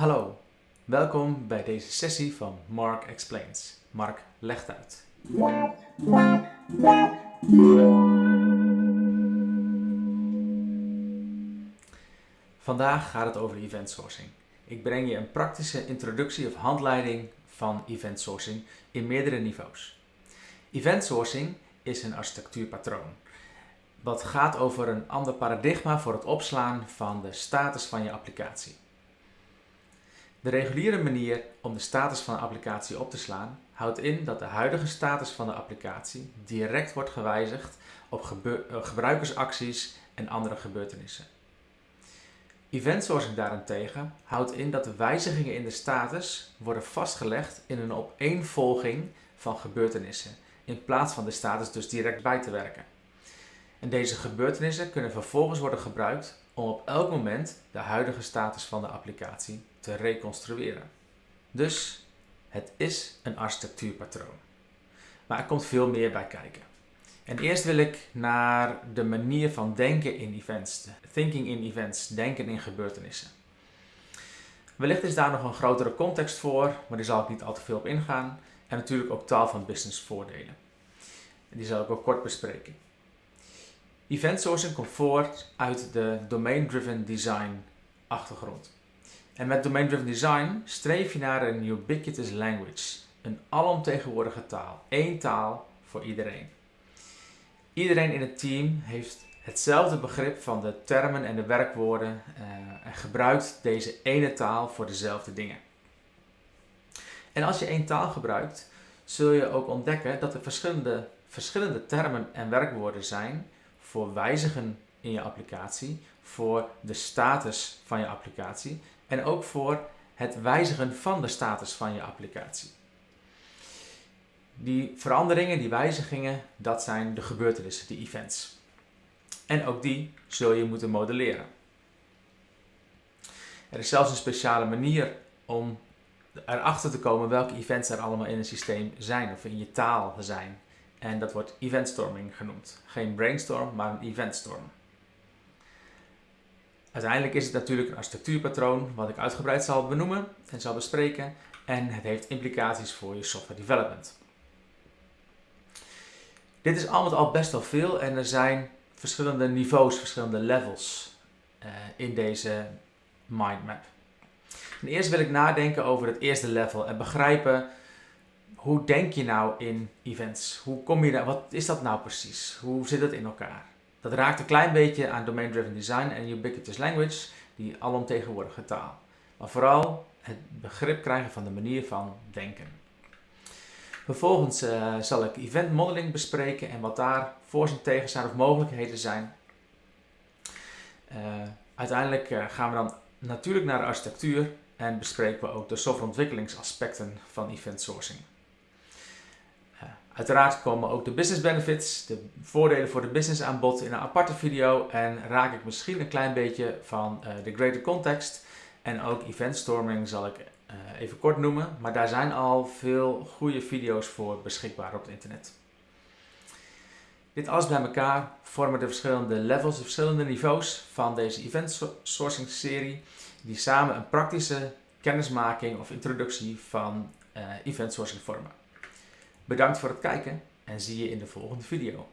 Hallo, welkom bij deze sessie van Mark Explains. Mark legt uit. Vandaag gaat het over event sourcing. Ik breng je een praktische introductie of handleiding van event sourcing in meerdere niveaus. Event sourcing is een architectuurpatroon. Wat gaat over een ander paradigma voor het opslaan van de status van je applicatie. De reguliere manier om de status van een applicatie op te slaan houdt in dat de huidige status van de applicatie direct wordt gewijzigd op eh, gebruikersacties en andere gebeurtenissen. Event sourcing daarentegen houdt in dat de wijzigingen in de status worden vastgelegd in een opeenvolging van gebeurtenissen, in plaats van de status dus direct bij te werken. En deze gebeurtenissen kunnen vervolgens worden gebruikt om op elk moment de huidige status van de applicatie te reconstrueren. Dus het is een architectuurpatroon. Maar er komt veel meer bij kijken. En eerst wil ik naar de manier van denken in events. Thinking in events, denken in gebeurtenissen. Wellicht is daar nog een grotere context voor, maar die zal ik niet al te veel op ingaan. En natuurlijk ook taal van business voordelen. Die zal ik ook kort bespreken. Event sourcing komt voort uit de domain-driven design achtergrond. En met domain-driven design streef je naar een ubiquitous language, een alomtegenwoordige taal, één taal voor iedereen. Iedereen in het team heeft hetzelfde begrip van de termen en de werkwoorden uh, en gebruikt deze ene taal voor dezelfde dingen. En als je één taal gebruikt, zul je ook ontdekken dat er verschillende, verschillende termen en werkwoorden zijn voor wijzigen in je applicatie, voor de status van je applicatie en ook voor het wijzigen van de status van je applicatie. Die veranderingen, die wijzigingen, dat zijn de gebeurtenissen, de events. En ook die zul je moeten modelleren. Er is zelfs een speciale manier om erachter te komen welke events er allemaal in een systeem zijn of in je taal zijn. En dat wordt eventstorming genoemd. Geen brainstorm, maar een eventstorm. Uiteindelijk is het natuurlijk een architectuurpatroon wat ik uitgebreid zal benoemen en zal bespreken. En het heeft implicaties voor je software development. Dit is allemaal al best wel veel en er zijn verschillende niveaus, verschillende levels uh, in deze mindmap. Eerst wil ik nadenken over het eerste level en begrijpen hoe denk je nou in events? Hoe kom je daar? Wat is dat nou precies? Hoe zit het in elkaar? Dat raakt een klein beetje aan domain-driven design en ubiquitous language, die alomtegenwoordige taal. Maar vooral het begrip krijgen van de manier van denken. Vervolgens uh, zal ik event modeling bespreken en wat daar voor en zijn of mogelijkheden zijn. Uh, uiteindelijk uh, gaan we dan natuurlijk naar de architectuur en bespreken we ook de softwareontwikkelingsaspecten van event sourcing. Uiteraard komen ook de business benefits, de voordelen voor de business aan bod in een aparte video en raak ik misschien een klein beetje van uh, de greater context en ook event storming zal ik uh, even kort noemen, maar daar zijn al veel goede video's voor beschikbaar op het internet. Dit alles bij elkaar vormen de verschillende levels, de verschillende niveaus van deze event sourcing serie, die samen een praktische kennismaking of introductie van uh, event sourcing vormen. Bedankt voor het kijken en zie je in de volgende video.